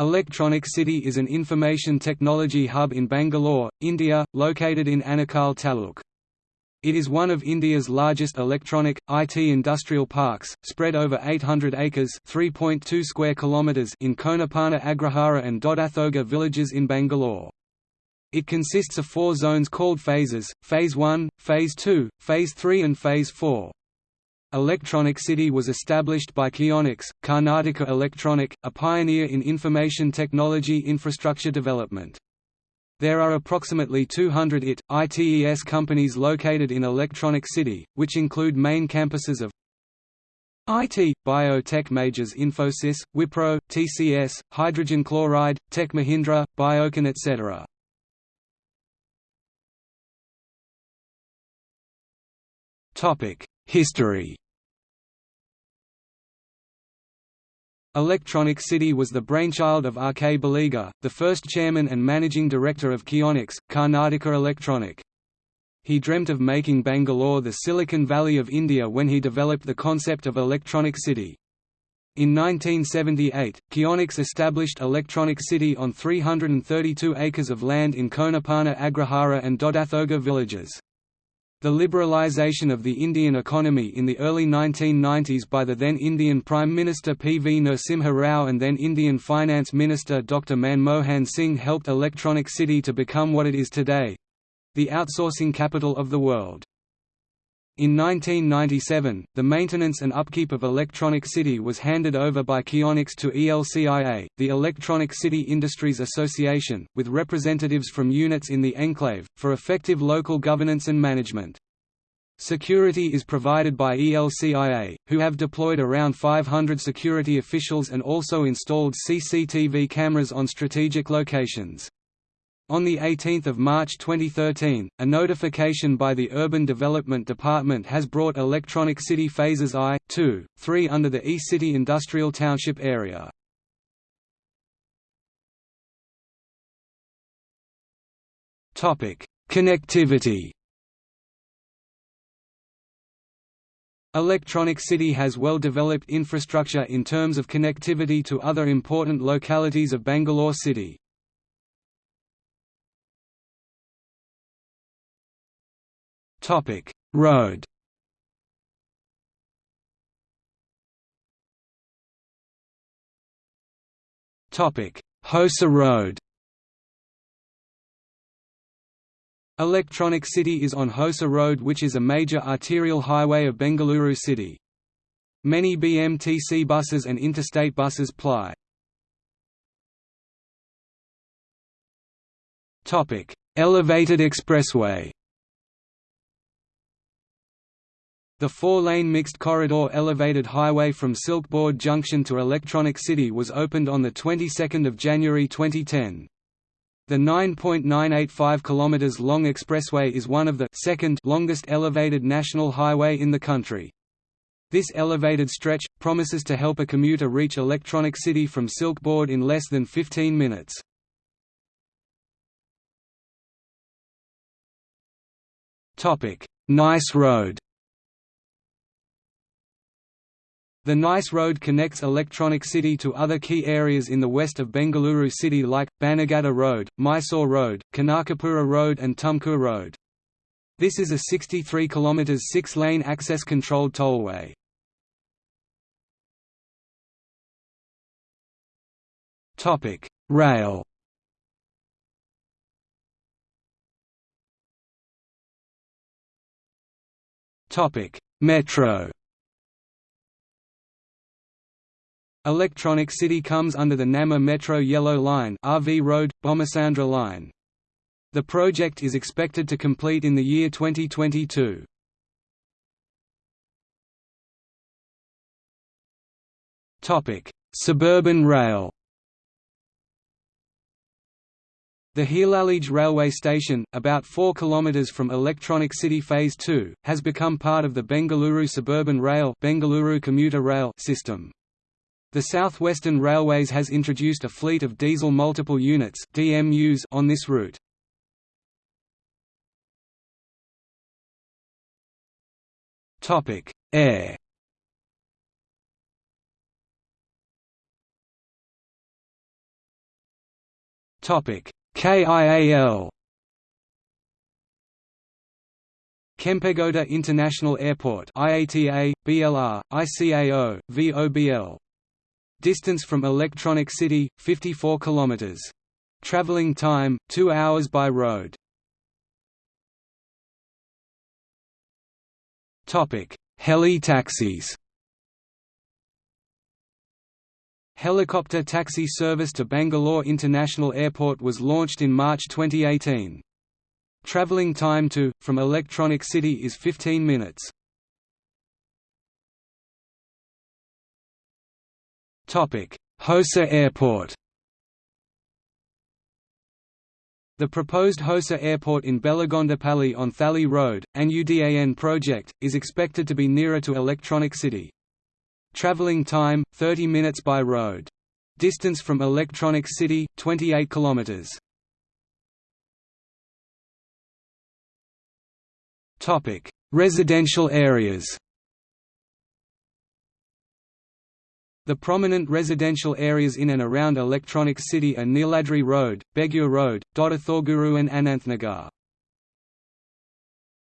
Electronic City is an information technology hub in Bangalore, India, located in Anekal taluk. It is one of India's largest electronic, IT industrial parks, spread over 800 acres (3.2 square kilometers in Konapana Agrahara and Dodathoga villages in Bangalore. It consists of four zones called phases, Phase 1, Phase 2, Phase 3 and Phase 4. Electronic City was established by Keonics, Karnataka Electronic, a pioneer in information technology infrastructure development. There are approximately 200 IT, ITES companies located in Electronic City, which include main campuses of IT, biotech majors Infosys, Wipro, TCS, Hydrogen Chloride, Tech Mahindra, Biocon etc. History Electronic City was the brainchild of R. K. Baliga, the first chairman and managing director of Keonics, Karnataka Electronic. He dreamt of making Bangalore the Silicon Valley of India when he developed the concept of Electronic City. In 1978, Keonics established Electronic City on 332 acres of land in Konapana Agrahara and Dodathoga villages. The liberalisation of the Indian economy in the early 1990s by the then Indian Prime Minister P. V. Narasimha Rao and then Indian Finance Minister Dr. Manmohan Singh helped Electronic City to become what it is today—the outsourcing capital of the world. In 1997, the maintenance and upkeep of Electronic City was handed over by Keonics to ELCIA, the Electronic City Industries Association, with representatives from units in the enclave, for effective local governance and management. Security is provided by ELCIA, who have deployed around 500 security officials and also installed CCTV cameras on strategic locations. On 18 March 2013, a notification by the Urban Development Department has brought Electronic City Phases I, II, III under the E-City Industrial Township area. Connectivity Electronic City has well-developed infrastructure in terms of connectivity to other important localities of Bangalore city. Topic: Road. Topic: Hosur Road. Electronic City is on Hosur Road which is a major arterial highway of Bengaluru city. Many BMTC buses and interstate buses ply. Elevated expressway The four-lane mixed corridor elevated highway from Silk Board Junction to Electronic City was opened on the 22nd of January 2010. The 9.985 km long expressway is one of the second longest elevated national highway in the country. This elevated stretch, promises to help a commuter reach Electronic City from Silk Board in less than 15 minutes. Nice Road The Nice Road connects Electronic City to other key areas in the west of Bengaluru city like, Bannerghatta Road, Mysore Road, Kanakapura Road and Tumkur Road. This is a 63 km 6-lane access-controlled tollway. Rail Metro Electronic City comes under the Namma Metro Yellow Line RV Road, Bommasandra Line. The project is expected to complete in the year 2022. Suburban rail The Heelalige railway station, about 4 km from Electronic City Phase 2, has become part of the Bengaluru Suburban Rail, Bengaluru commuter rail system. The South Western Railways has introduced a fleet of diesel multiple units DMUs on this route. Topic: Air. Topic: KIAL Kempegowda International Airport IATA, BLR, ICAO, VOBL. Distance from Electronic City, 54 km. Traveling time, 2 hours by road. Heli taxis Helicopter taxi service to Bangalore International Airport was launched in March 2018. Traveling time to, from Electronic City is 15 minutes. Hosur Airport The proposed Hosur Airport in Belagondapalli on Thali Road, an UDAN project, is expected to be nearer to Electronic City. Traveling time, 30 minutes by road. Distance from Electronic City, 28 kilometers. Topic: Residential areas. The prominent residential areas in and around Electronic City are Neeladri Road, Begur Road, Dodathorguru and Ananthnagar.